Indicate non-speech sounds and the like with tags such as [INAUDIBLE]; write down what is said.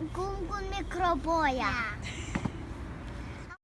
Gungun mikroboya. [LAUGHS]